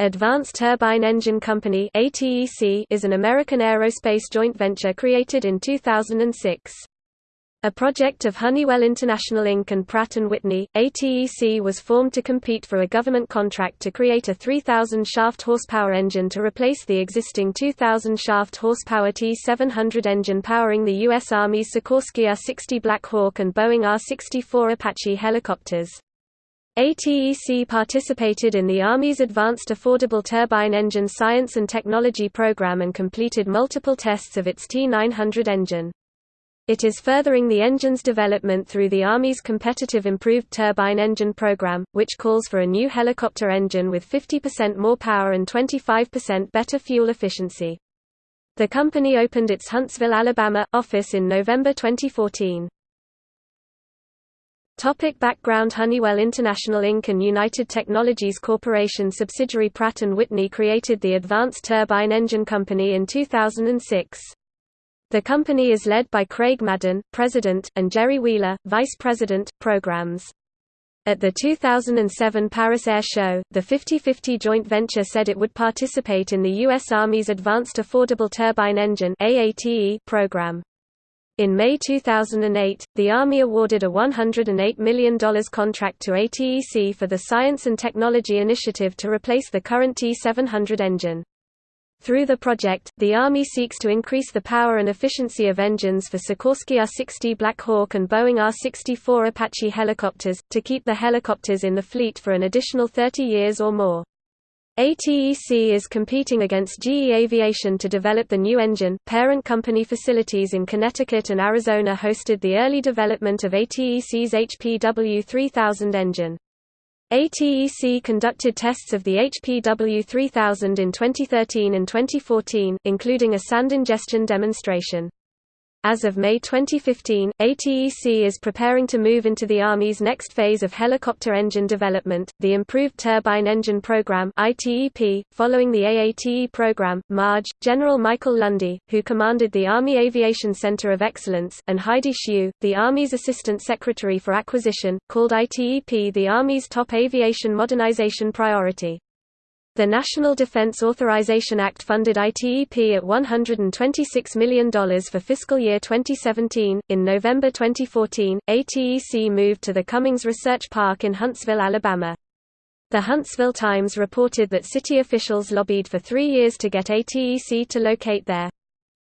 Advanced Turbine Engine Company is an American aerospace joint venture created in 2006. A project of Honeywell International Inc. and Pratt & Whitney, ATEC was formed to compete for a government contract to create a 3,000 shaft horsepower engine to replace the existing 2,000 shaft horsepower T-700 engine powering the U.S. Army's Sikorsky R-60 Black Hawk and Boeing R-64 Apache helicopters. ATEC participated in the Army's Advanced Affordable Turbine Engine Science and Technology Program and completed multiple tests of its T900 engine. It is furthering the engine's development through the Army's Competitive Improved Turbine Engine Program, which calls for a new helicopter engine with 50% more power and 25% better fuel efficiency. The company opened its Huntsville, Alabama, office in November 2014. Topic background Honeywell International Inc. and United Technologies Corporation subsidiary Pratt & Whitney created the Advanced Turbine Engine Company in 2006. The company is led by Craig Madden, President, and Jerry Wheeler, Vice President, Programs. At the 2007 Paris Air Show, the 50-50 joint venture said it would participate in the U.S. Army's Advanced Affordable Turbine Engine program. In May 2008, the Army awarded a $108 million contract to ATEC for the Science and Technology Initiative to replace the current T-700 engine. Through the project, the Army seeks to increase the power and efficiency of engines for Sikorsky R-60 Black Hawk and Boeing R-64 Apache helicopters, to keep the helicopters in the fleet for an additional 30 years or more. ATEC is competing against GE Aviation to develop the new engine. Parent company facilities in Connecticut and Arizona hosted the early development of ATEC's HPW 3000 engine. ATEC conducted tests of the HPW 3000 in 2013 and 2014, including a sand ingestion demonstration. As of May 2015, ATEC is preparing to move into the Army's next phase of helicopter engine development, the Improved Turbine Engine Program. Following the AATE program, Major, General Michael Lundy, who commanded the Army Aviation Center of Excellence, and Heidi Shyu, the Army's Assistant Secretary for Acquisition, called ITEP the Army's top aviation modernization priority. The National Defense Authorization Act funded ITEP at $126 million for fiscal year 2017. In November 2014, ATEC moved to the Cummings Research Park in Huntsville, Alabama. The Huntsville Times reported that city officials lobbied for three years to get ATEC to locate there.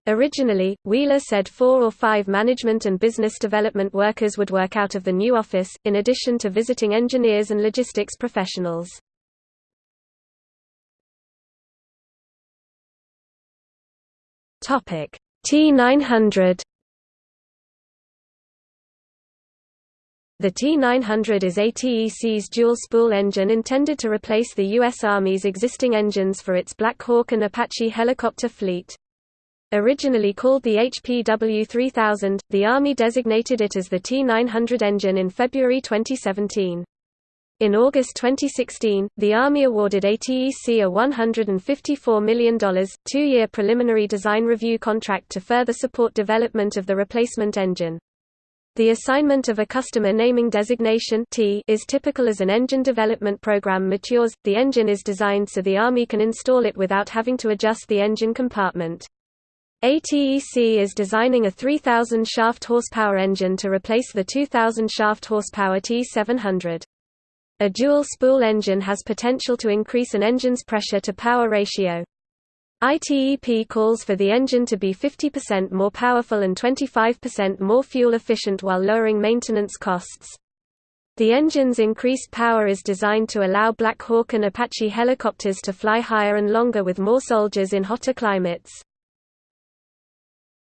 Originally, Wheeler said four or five management and business development workers would work out of the new office, in addition to visiting engineers and logistics professionals. Topic T900 The T900 is ATEC's dual-spool engine intended to replace the U.S. Army's existing engines for its Black Hawk and Apache helicopter fleet. Originally called the HPW 3000, the Army designated it as the T900 engine in February 2017. In August 2016, the Army awarded ATEC a $154 million, two-year preliminary design review contract to further support development of the replacement engine. The assignment of a customer naming designation T is typical as an engine development program matures. The engine is designed so the Army can install it without having to adjust the engine compartment. ATEC is designing a 3,000 shaft horsepower engine to replace the 2,000 shaft horsepower T700. A dual-spool engine has potential to increase an engine's pressure-to-power ratio. ITEP calls for the engine to be 50% more powerful and 25% more fuel efficient while lowering maintenance costs. The engine's increased power is designed to allow Black Hawk and Apache helicopters to fly higher and longer with more soldiers in hotter climates.